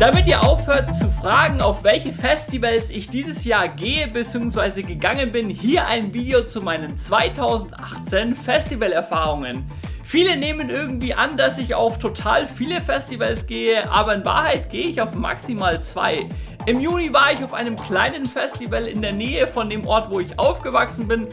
Damit ihr aufhört zu fragen, auf welche Festivals ich dieses Jahr gehe bzw. gegangen bin, hier ein Video zu meinen 2018 Festivalerfahrungen. Viele nehmen irgendwie an, dass ich auf total viele Festivals gehe, aber in Wahrheit gehe ich auf maximal zwei. Im Juni war ich auf einem kleinen Festival in der Nähe von dem Ort, wo ich aufgewachsen bin.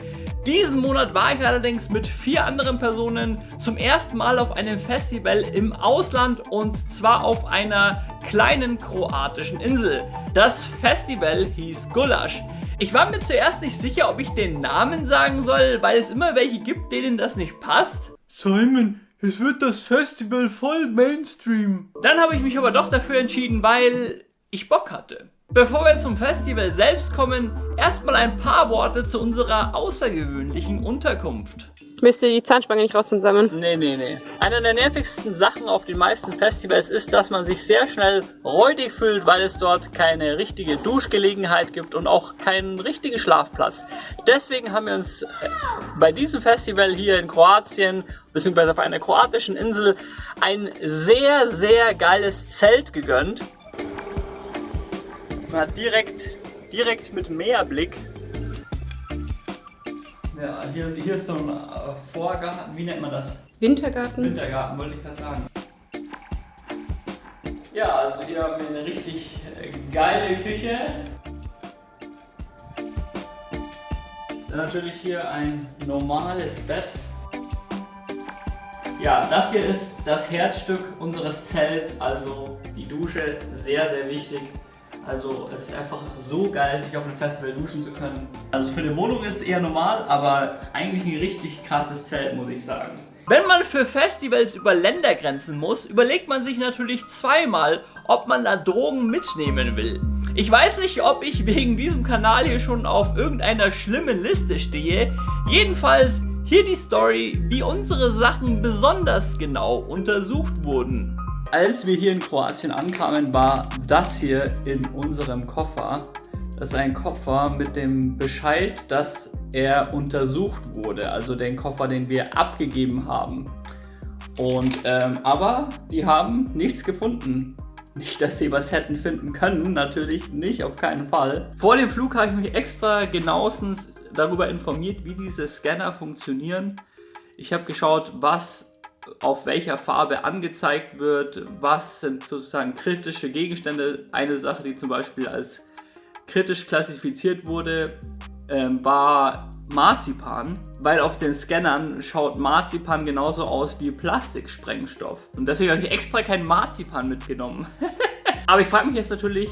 Diesen Monat war ich allerdings mit vier anderen Personen zum ersten Mal auf einem Festival im Ausland und zwar auf einer kleinen kroatischen Insel. Das Festival hieß Gulasch. Ich war mir zuerst nicht sicher, ob ich den Namen sagen soll, weil es immer welche gibt, denen das nicht passt. Simon, es wird das Festival voll Mainstream. Dann habe ich mich aber doch dafür entschieden, weil ich Bock hatte. Bevor wir zum Festival selbst kommen, erstmal ein paar Worte zu unserer außergewöhnlichen Unterkunft. Müsst ihr die Zahnspange nicht raus zusammen? Nee, nee, nee. Eine der nervigsten Sachen auf den meisten Festivals ist, dass man sich sehr schnell räudig fühlt, weil es dort keine richtige Duschgelegenheit gibt und auch keinen richtigen Schlafplatz. Deswegen haben wir uns äh, bei diesem Festival hier in Kroatien, beziehungsweise auf einer kroatischen Insel, ein sehr, sehr geiles Zelt gegönnt. Man hat direkt, direkt mit Meerblick. Ja, hier, hier ist so ein äh, Vorgarten, wie nennt man das? Wintergarten. Wintergarten, wollte ich gerade sagen. Ja, also hier haben wir eine richtig äh, geile Küche. Dann natürlich hier ein normales Bett. Ja, das hier ist das Herzstück unseres Zelts, also die Dusche, sehr, sehr wichtig. Also es ist einfach so geil, sich auf einem Festival duschen zu können. Also für eine Wohnung ist es eher normal, aber eigentlich ein richtig krasses Zelt, muss ich sagen. Wenn man für Festivals über Ländergrenzen muss, überlegt man sich natürlich zweimal, ob man da Drogen mitnehmen will. Ich weiß nicht, ob ich wegen diesem Kanal hier schon auf irgendeiner schlimmen Liste stehe. Jedenfalls hier die Story, wie unsere Sachen besonders genau untersucht wurden. Als wir hier in Kroatien ankamen, war das hier in unserem Koffer. Das ist ein Koffer mit dem Bescheid, dass er untersucht wurde. Also den Koffer, den wir abgegeben haben. Und, ähm, aber die haben nichts gefunden. Nicht, dass sie was hätten finden können, natürlich nicht, auf keinen Fall. Vor dem Flug habe ich mich extra genauestens darüber informiert, wie diese Scanner funktionieren. Ich habe geschaut, was auf welcher Farbe angezeigt wird, was sind sozusagen kritische Gegenstände. Eine Sache, die zum Beispiel als kritisch klassifiziert wurde, ähm, war Marzipan, weil auf den Scannern schaut Marzipan genauso aus wie Plastiksprengstoff. Und deswegen habe ich extra kein Marzipan mitgenommen. Aber ich frage mich jetzt natürlich,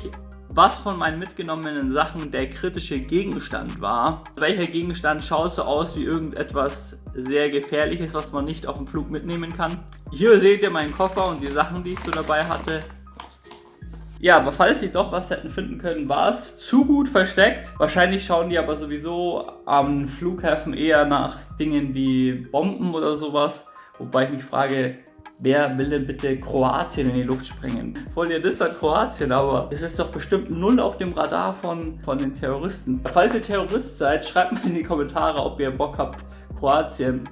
was von meinen mitgenommenen Sachen der kritische Gegenstand war. Welcher Gegenstand schaut so aus wie irgendetwas sehr gefährliches, was man nicht auf dem Flug mitnehmen kann. Hier seht ihr meinen Koffer und die Sachen, die ich so dabei hatte. Ja, aber falls sie doch was hätten finden können, war es zu gut versteckt. Wahrscheinlich schauen die aber sowieso am Flughäfen eher nach Dingen wie Bomben oder sowas. Wobei ich mich frage, Wer will denn bitte Kroatien in die Luft sprengen? Voll ihr das an Kroatien, aber es ist doch bestimmt null auf dem Radar von, von den Terroristen. Falls ihr Terrorist seid, schreibt mal in die Kommentare, ob ihr Bock habt, Kroatien.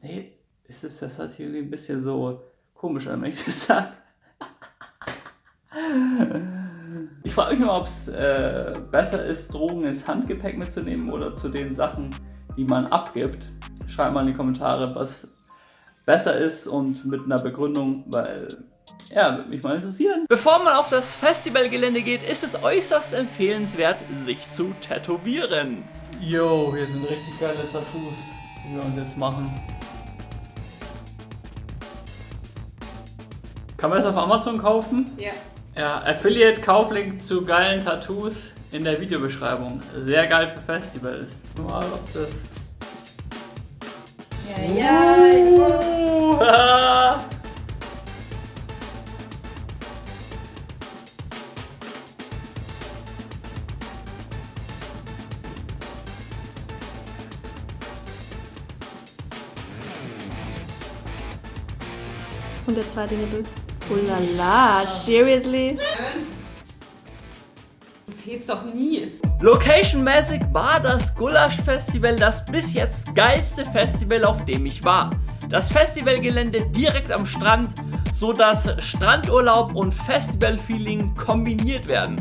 Nee, ist das, das hört irgendwie ein bisschen so komisch an, wenn ich das sage. Ich frage mich mal, ob es äh, besser ist, Drogen ins Handgepäck mitzunehmen oder zu den Sachen, die man abgibt. Schreibt mal in die Kommentare, was besser ist und mit einer Begründung, weil ja, würde mich mal interessieren. Bevor man auf das Festivalgelände geht, ist es äußerst empfehlenswert, sich zu tätowieren. Yo, hier sind richtig geile Tattoos, die wir uns jetzt machen. Kann man das auf Amazon kaufen? Ja. Ja, Affiliate-Kauflink zu geilen Tattoos in der Videobeschreibung. Sehr geil für Festivals. Mal, ob das ja, ich muss. Und der zweite Nippel. Oh la la, seriously? Das hilft doch nie. Location-mäßig war das Gulasch Festival das bis jetzt geilste Festival, auf dem ich war. Das Festivalgelände direkt am Strand, so dass Strandurlaub und Festivalfeeling kombiniert werden.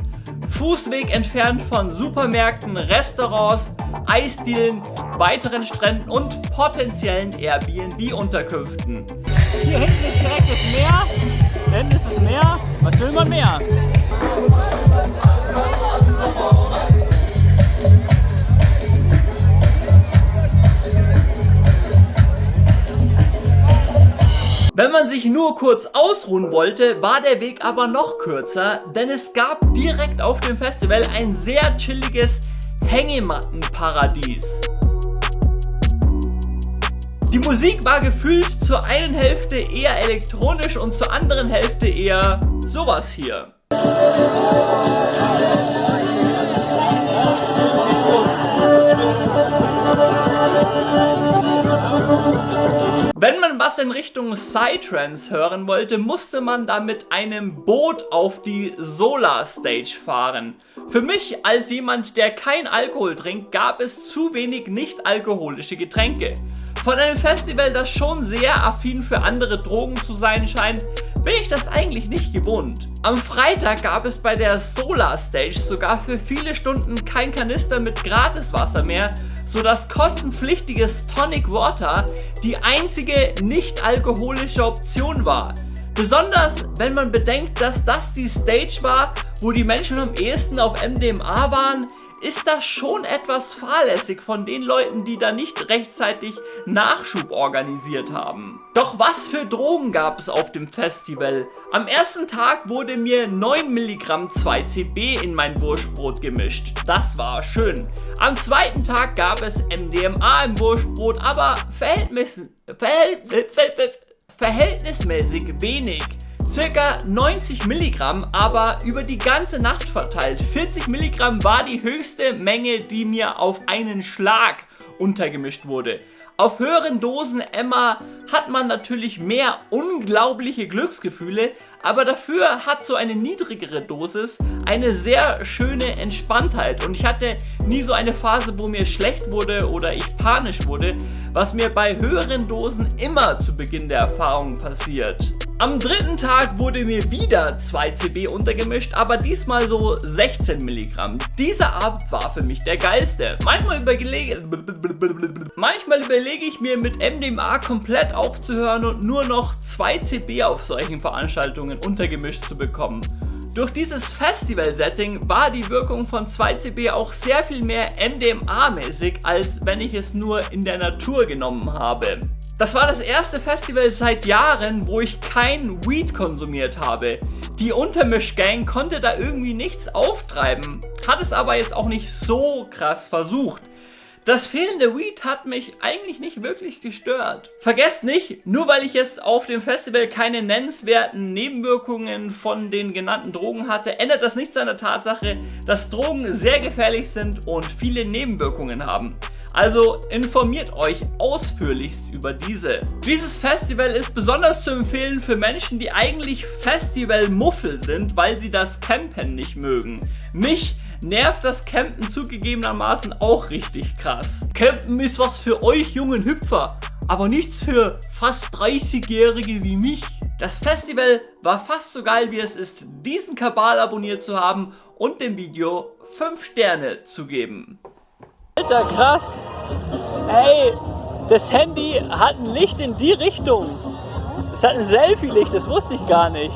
Fußweg entfernt von Supermärkten, Restaurants, Eisdielen, weiteren Stränden und potenziellen Airbnb-Unterkünften. Hier hinten ist direkt das Meer, hinten ist das Meer, was will man mehr? Wenn man sich nur kurz ausruhen wollte, war der Weg aber noch kürzer, denn es gab direkt auf dem Festival ein sehr chilliges Hängemattenparadies. Die Musik war gefühlt zur einen Hälfte eher elektronisch und zur anderen Hälfte eher sowas hier. Wenn man was in Richtung Psytrance hören wollte, musste man da mit einem Boot auf die Solar Stage fahren. Für mich als jemand, der kein Alkohol trinkt, gab es zu wenig nicht alkoholische Getränke. Von einem Festival, das schon sehr affin für andere Drogen zu sein scheint, bin ich das eigentlich nicht gewohnt. Am Freitag gab es bei der Solar Stage sogar für viele Stunden kein Kanister mit Gratiswasser mehr, sodass kostenpflichtiges Tonic Water die einzige nicht alkoholische Option war. Besonders wenn man bedenkt, dass das die Stage war, wo die Menschen am ehesten auf MDMA waren, ist das schon etwas fahrlässig von den Leuten, die da nicht rechtzeitig Nachschub organisiert haben. Doch was für Drogen gab es auf dem Festival? Am ersten Tag wurde mir 9 Milligramm 2CB in mein Wurstbrot gemischt. Das war schön. Am zweiten Tag gab es MDMA im Wurstbrot, aber verhältnis, verhältnis, verhältnismäßig wenig circa 90 Milligramm, aber über die ganze Nacht verteilt. 40 Milligramm war die höchste Menge, die mir auf einen Schlag untergemischt wurde. Auf höheren Dosen Emma hat man natürlich mehr unglaubliche Glücksgefühle, aber dafür hat so eine niedrigere Dosis eine sehr schöne Entspanntheit und ich hatte nie so eine Phase, wo mir schlecht wurde oder ich panisch wurde, was mir bei höheren Dosen immer zu Beginn der Erfahrung passiert. Am dritten Tag wurde mir wieder 2 CB untergemischt, aber diesmal so 16 Milligramm. Dieser Abend war für mich der geilste. Manchmal überlege, manchmal überlege ich mir mit MDMA komplett aufzuhören und nur noch 2 CB auf solchen Veranstaltungen untergemischt zu bekommen. Durch dieses Festival-Setting war die Wirkung von 2CB auch sehr viel mehr MDMA-mäßig, als wenn ich es nur in der Natur genommen habe. Das war das erste Festival seit Jahren, wo ich kein Weed konsumiert habe. Die Untermischgang konnte da irgendwie nichts auftreiben, hat es aber jetzt auch nicht so krass versucht. Das fehlende Weed hat mich eigentlich nicht wirklich gestört. Vergesst nicht, nur weil ich jetzt auf dem Festival keine nennenswerten Nebenwirkungen von den genannten Drogen hatte, ändert das nichts an der Tatsache, dass Drogen sehr gefährlich sind und viele Nebenwirkungen haben. Also informiert euch ausführlichst über diese. Dieses Festival ist besonders zu empfehlen für Menschen, die eigentlich Festivalmuffel sind, weil sie das Campen nicht mögen. Mich nervt das Campen zugegebenermaßen auch richtig krass. Campen ist was für euch jungen Hüpfer, aber nichts für fast 30-Jährige wie mich. Das Festival war fast so geil wie es ist, diesen Kabal abonniert zu haben und dem Video 5 Sterne zu geben. Alter, krass. Ey, das Handy hat ein Licht in die Richtung. Es hat ein Selfie-Licht, das wusste ich gar nicht.